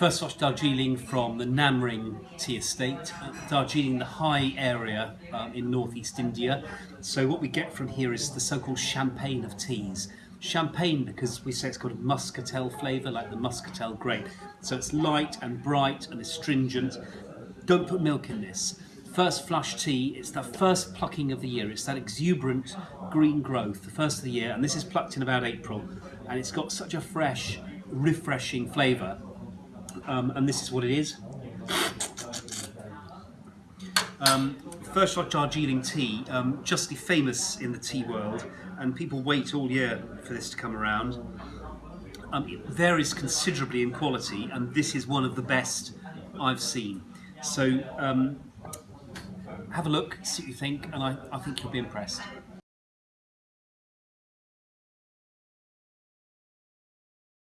First flush Darjeeling from the Namring tea estate, uh, Darjeeling, the high area um, in northeast India. So what we get from here is the so-called champagne of teas. Champagne because we say it's got a muscatel flavour, like the muscatel grape. So it's light and bright and astringent. Don't put milk in this. First flush tea, it's the first plucking of the year. It's that exuberant green growth, the first of the year, and this is plucked in about April. And it's got such a fresh, refreshing flavour um, and this is what it is. Um, First Flush Darjeeling tea, um, justly famous in the tea world, and people wait all year for this to come around. Um, it varies considerably in quality, and this is one of the best I've seen. So um, have a look, see what you think, and I, I think you'll be impressed.